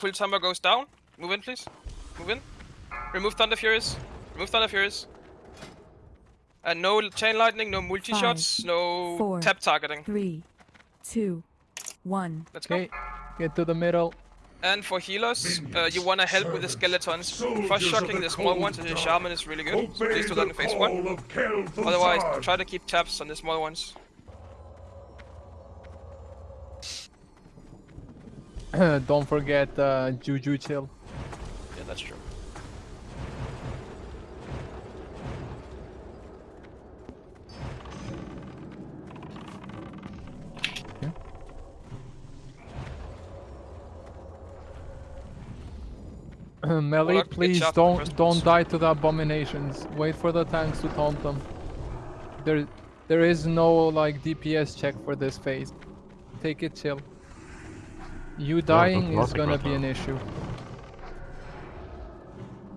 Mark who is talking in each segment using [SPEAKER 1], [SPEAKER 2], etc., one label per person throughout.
[SPEAKER 1] full timer goes down. Move in, please. Move in. Remove Thunderfuries. Remove Thunderfuries. And no chain lightning, no multi shots, no
[SPEAKER 2] four,
[SPEAKER 1] tap targeting.
[SPEAKER 2] Three, two, one.
[SPEAKER 1] Let's go.
[SPEAKER 3] Okay, get to the middle.
[SPEAKER 1] And for healers, uh, you wanna help with the skeletons. First shocking the small ones and the shaman is really good. So please do that in phase one. Otherwise, try to keep taps on the small ones.
[SPEAKER 3] Don't forget uh, Juju chill.
[SPEAKER 1] Yeah, that's true.
[SPEAKER 3] Melee,
[SPEAKER 1] Warlock, get
[SPEAKER 3] please don't don't die to the abominations. Wait for the tanks to taunt them. There there is no like DPS check for this phase. Take it chill. You dying
[SPEAKER 4] don't
[SPEAKER 3] is gonna
[SPEAKER 4] right
[SPEAKER 3] be
[SPEAKER 4] now.
[SPEAKER 3] an issue.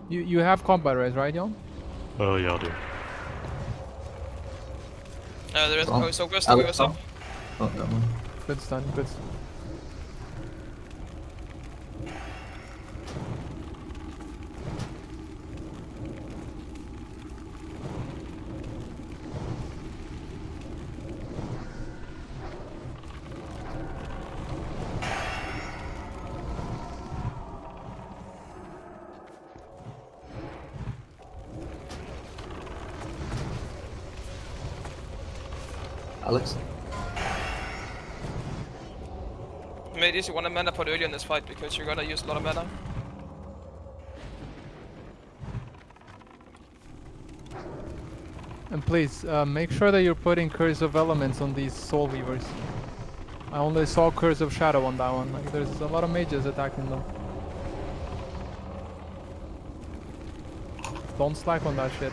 [SPEAKER 3] You you have combat res, right, Jon?
[SPEAKER 4] Oh yeah, I do.
[SPEAKER 1] Uh, there is
[SPEAKER 5] Oh,
[SPEAKER 1] so Gustav,
[SPEAKER 5] Alex,
[SPEAKER 1] what's?
[SPEAKER 5] Oh, that one.
[SPEAKER 3] Good stun, good stun.
[SPEAKER 5] Alex?
[SPEAKER 1] Mate, you want a mana pot early in this fight because you're gonna use a lot of mana.
[SPEAKER 3] And please, uh, make sure that you're putting Curse of Elements on these Soul Weavers. I only saw Curse of Shadow on that one. Like, there's a lot of mages attacking them. Don't slack on that shit.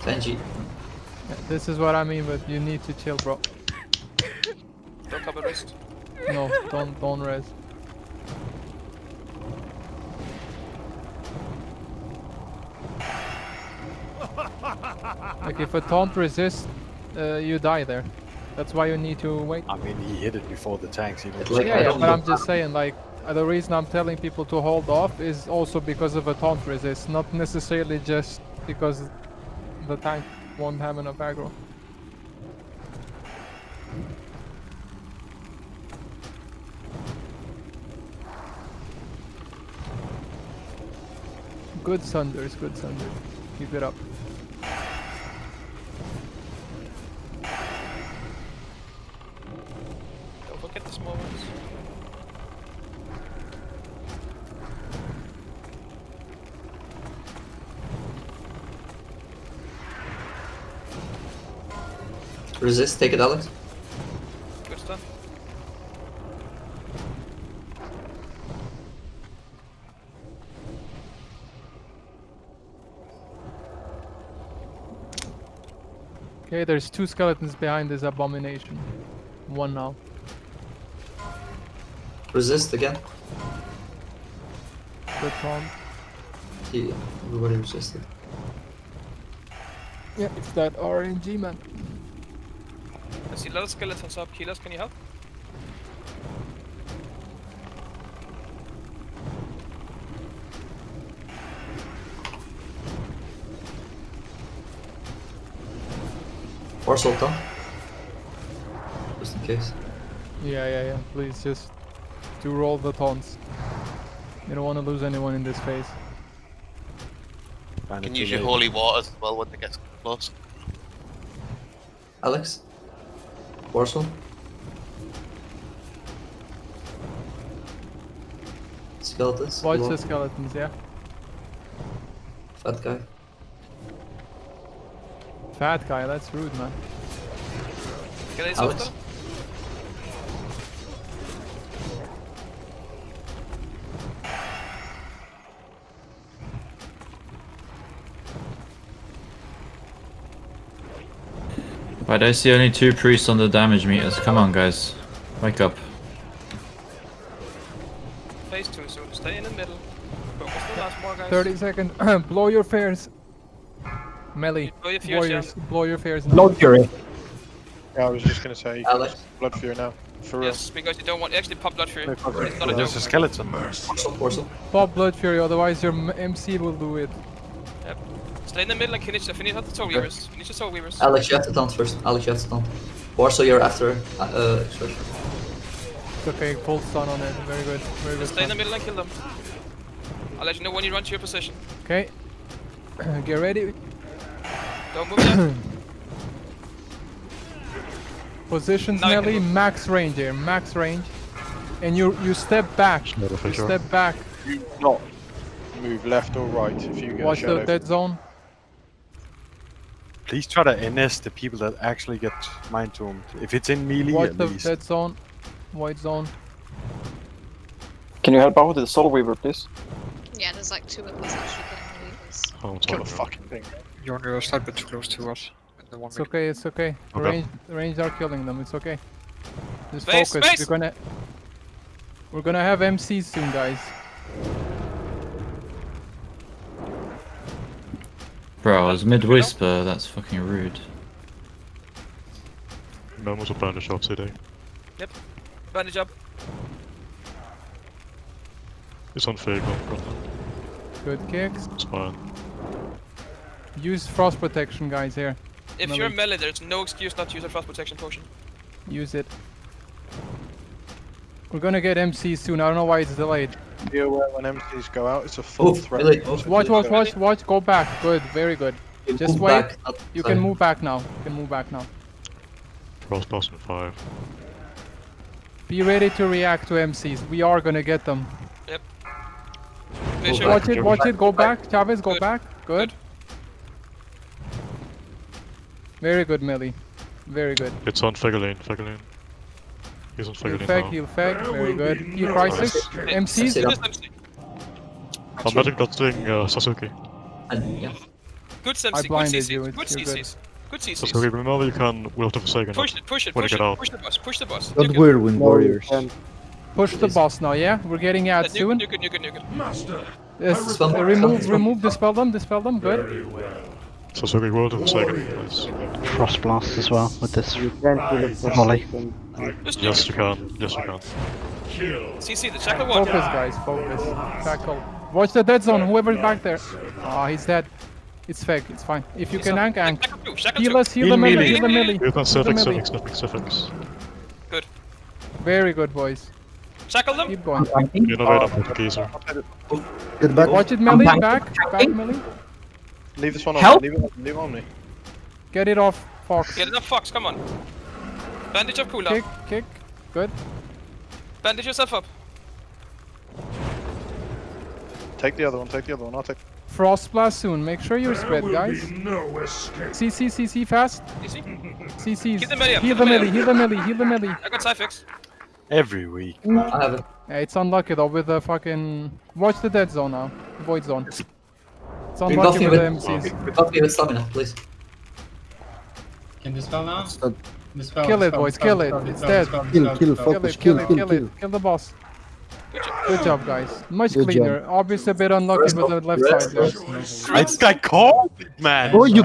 [SPEAKER 5] Tenji.
[SPEAKER 3] Yeah, this is what I mean, but you need to chill, bro.
[SPEAKER 1] Don't cover wrist.
[SPEAKER 3] No, don't don't res. Like if a taunt resists, uh, you die there. That's why you need to wait.
[SPEAKER 6] I mean, he hit it before the tanks even.
[SPEAKER 5] It's like
[SPEAKER 3] Yeah,
[SPEAKER 5] I
[SPEAKER 3] yeah,
[SPEAKER 5] don't
[SPEAKER 3] but I'm just saying, like, uh, the reason I'm telling people to hold off is also because of a taunt resist, not necessarily just because the tank won't have enough aggro. Good Sunders, good Sunders. Keep it up.
[SPEAKER 1] Don't forget the small ones.
[SPEAKER 5] Resist, take it, Alex.
[SPEAKER 1] Good stuff.
[SPEAKER 3] Okay, there's two skeletons behind this abomination. One now.
[SPEAKER 5] Resist again.
[SPEAKER 3] Good taunt.
[SPEAKER 5] He, everybody resisted.
[SPEAKER 3] Yeah, it's that RNG man.
[SPEAKER 1] I see a lot of skeletons up. Healers, can you help?
[SPEAKER 5] Or Sultan. Just in case.
[SPEAKER 3] Yeah, yeah, yeah. Please just do roll the taunts. You don't want to lose anyone in this phase.
[SPEAKER 6] Kinda
[SPEAKER 7] can use your holy waters as well when they get close.
[SPEAKER 5] Alex? Warsaw? Skeletons?
[SPEAKER 3] Watch
[SPEAKER 5] below.
[SPEAKER 3] the skeletons, yeah.
[SPEAKER 5] Fat guy.
[SPEAKER 3] Fat guy, that's rude, man.
[SPEAKER 1] Can I
[SPEAKER 5] Alex?
[SPEAKER 1] softer?
[SPEAKER 4] Right, I see only two priests on the damage meters. Come on, guys. Wake up.
[SPEAKER 1] Phase two soon. Stay in the middle. Focus the last more, guys.
[SPEAKER 3] 30 seconds. blow your fears. Melee.
[SPEAKER 1] Blow your fears,
[SPEAKER 3] Warriors, blow your fears.
[SPEAKER 8] Blood Fury.
[SPEAKER 9] Yeah, I was just gonna say,
[SPEAKER 5] Alex.
[SPEAKER 9] Blood Fury now. For real.
[SPEAKER 1] Yes, because you don't want actually pop blood fury.
[SPEAKER 9] No.
[SPEAKER 1] It's not a
[SPEAKER 6] There's a skeleton.
[SPEAKER 5] Porcel, Porcel.
[SPEAKER 3] Pop Blood Fury, otherwise your MC will do it.
[SPEAKER 1] Stay in the middle and finish, finish out the soul weavers. Finish the soul weavers.
[SPEAKER 5] Alex, you have to taunt first. Alex, you have to taunt. Porcel, you're after uh, uh, expression.
[SPEAKER 3] It's okay, full stun on it. Very good. Very good.
[SPEAKER 1] Just stay in the middle and kill them. I'll let you know when you run to your position.
[SPEAKER 3] Okay. Get ready.
[SPEAKER 1] Don't move yet.
[SPEAKER 3] Positions
[SPEAKER 1] Now you
[SPEAKER 3] Nelly, max range here, max range. And you you step back. You step back.
[SPEAKER 9] You not move left or right if you get
[SPEAKER 3] Watch
[SPEAKER 9] a shadow.
[SPEAKER 3] the dead zone.
[SPEAKER 6] Please try to NS the people that actually get mind tombed. If it's in melee,
[SPEAKER 3] Watch
[SPEAKER 6] at
[SPEAKER 3] the
[SPEAKER 6] least.
[SPEAKER 3] dead zone. White zone.
[SPEAKER 8] Can you help out with the Soul Weaver, please?
[SPEAKER 10] Yeah, there's like two of us actually getting weavers.
[SPEAKER 9] Oh, Kill the fucking thing.
[SPEAKER 11] You're on your side, but too close to us. The one
[SPEAKER 3] It's okay, it's okay. The
[SPEAKER 6] Okay.
[SPEAKER 3] range the range are killing them, it's okay. Just
[SPEAKER 1] Base,
[SPEAKER 3] focus.
[SPEAKER 1] base!
[SPEAKER 3] We're gonna We're gonna have MCs soon guys.
[SPEAKER 4] Bro, I was mid whisper. That's fucking rude.
[SPEAKER 9] No Memos are bandage off today. Yep.
[SPEAKER 1] Bandage up.
[SPEAKER 9] It's on Fago,
[SPEAKER 3] Good kicks.
[SPEAKER 9] It's fine.
[SPEAKER 3] Use frost protection guys here.
[SPEAKER 1] If
[SPEAKER 3] Melee.
[SPEAKER 1] you're melee, there's no excuse not to use a frost protection potion.
[SPEAKER 3] Use it. We're gonna get MCs soon, I don't know why it's delayed.
[SPEAKER 9] Be aware when MCs go out, it's a full
[SPEAKER 5] Move,
[SPEAKER 9] threat.
[SPEAKER 5] melee, move.
[SPEAKER 3] Watch, watch, watch, watch, go back. Good, very good.
[SPEAKER 5] You
[SPEAKER 3] Just wait.
[SPEAKER 5] back, not
[SPEAKER 3] You
[SPEAKER 5] side.
[SPEAKER 3] can move back now. You can move back now.
[SPEAKER 9] Cross pass in 5.
[SPEAKER 3] Be ready to react to MCs. We are gonna get them.
[SPEAKER 1] Vision.
[SPEAKER 5] back.
[SPEAKER 3] Watch it, watch it, go back. Chavez, go
[SPEAKER 1] Good.
[SPEAKER 3] back. Good. Very good, Millie. Very good.
[SPEAKER 9] It's on Fegolene, Fegolene. He's on
[SPEAKER 3] Heal
[SPEAKER 9] Fegolene
[SPEAKER 3] fag,
[SPEAKER 9] now.
[SPEAKER 3] heal fag. Very good. Heal crisis.
[SPEAKER 1] Hey,
[SPEAKER 3] MCs.
[SPEAKER 5] Sit
[SPEAKER 1] do
[SPEAKER 5] up.
[SPEAKER 1] this MC.
[SPEAKER 9] I'm betting that thing, uh, Sasuke.
[SPEAKER 5] And, yeah.
[SPEAKER 1] Good MC,
[SPEAKER 3] I
[SPEAKER 1] good
[SPEAKER 3] blinded
[SPEAKER 1] CCs,
[SPEAKER 3] you,
[SPEAKER 1] good
[SPEAKER 3] it's- you're good.
[SPEAKER 1] CCs. Good CCs.
[SPEAKER 9] Sasuke, remember you can Will of the Forsaken.
[SPEAKER 1] Push it, push it,
[SPEAKER 9] When you
[SPEAKER 1] push
[SPEAKER 9] get
[SPEAKER 1] it,
[SPEAKER 9] out.
[SPEAKER 1] push the boss, push the boss.
[SPEAKER 8] Don't
[SPEAKER 1] You can-
[SPEAKER 8] whirlwind warriors.
[SPEAKER 3] Push the boss now, yeah? We're getting
[SPEAKER 1] Yeah,
[SPEAKER 3] ads
[SPEAKER 1] you
[SPEAKER 3] soon.
[SPEAKER 1] can, you can, you can, you can.
[SPEAKER 3] Yes,
[SPEAKER 5] Dispel-
[SPEAKER 3] uh, remove,
[SPEAKER 5] dispel-
[SPEAKER 3] remove, dispel them, dispel them. Good.
[SPEAKER 9] Sasuke, Will of the Forsaken, please.
[SPEAKER 8] Frost Blast as well with this volley.
[SPEAKER 9] Yes, you can. Yes, you can.
[SPEAKER 1] CC, the shackle one.
[SPEAKER 3] Focus, guys. Focus. Tackle. Watch the dead zone. Whoever's back there. Ah, he's dead. It's fake. It's fine. If you can ankh, ankh.
[SPEAKER 1] Shackle two,
[SPEAKER 3] Heal us. Heal
[SPEAKER 6] Heal
[SPEAKER 3] the melee.
[SPEAKER 6] melee.
[SPEAKER 3] Heal the melee.
[SPEAKER 9] You can Civic,
[SPEAKER 3] melee.
[SPEAKER 9] Civic, Civic, Civics.
[SPEAKER 3] Very good, boys.
[SPEAKER 1] Shackle them.
[SPEAKER 3] Keep going.
[SPEAKER 9] Innervate up with the geezer.
[SPEAKER 8] Get back.
[SPEAKER 3] Watch it, melee. Back. Back, melee.
[SPEAKER 9] Leave this one on
[SPEAKER 8] Help!
[SPEAKER 9] me. Leave it, leave it on me.
[SPEAKER 3] Get it off, Fox.
[SPEAKER 1] Get it off, Fox, come on. Bandage up, cooldown.
[SPEAKER 3] Kick, kick. Good.
[SPEAKER 1] Bandage yourself up.
[SPEAKER 9] Take the other one, take the other one, I'll take
[SPEAKER 3] Frost blast soon. Make sure you're spread, guys. No CC, CC, fast.
[SPEAKER 1] Easy.
[SPEAKER 3] CCs.
[SPEAKER 1] Keep the melee
[SPEAKER 3] Heal the
[SPEAKER 1] the melee
[SPEAKER 3] melee. Heal the melee. Heal the melee.
[SPEAKER 1] I got side fix.
[SPEAKER 6] Every week.
[SPEAKER 5] I have it.
[SPEAKER 3] Yeah, it's unlucky though with the fucking. Watch the dead zone now. Void zone. It's
[SPEAKER 5] Rebuff
[SPEAKER 3] unlucky
[SPEAKER 5] me
[SPEAKER 3] with the
[SPEAKER 5] with,
[SPEAKER 3] MCs.
[SPEAKER 5] rebuff me with stamina, please.
[SPEAKER 11] Can dispel now? Dispel,
[SPEAKER 3] Kill it, boys,
[SPEAKER 11] dispel,
[SPEAKER 3] kill it.
[SPEAKER 11] dispel,
[SPEAKER 3] It's
[SPEAKER 11] dispel,
[SPEAKER 3] dead.
[SPEAKER 11] dispel,
[SPEAKER 8] Kill,
[SPEAKER 11] dispel,
[SPEAKER 8] kill,
[SPEAKER 11] dispel.
[SPEAKER 8] Focus,
[SPEAKER 3] it, kill
[SPEAKER 8] kill,
[SPEAKER 3] it,
[SPEAKER 8] kill,
[SPEAKER 3] kill
[SPEAKER 8] kill.
[SPEAKER 3] it. Kill the boss.
[SPEAKER 1] Good job.
[SPEAKER 3] Guys. Much
[SPEAKER 8] Good
[SPEAKER 3] cleaner. Obviously a bit unlucky with the left side there.
[SPEAKER 5] rest.
[SPEAKER 6] I, I called it, man.
[SPEAKER 8] Oh, you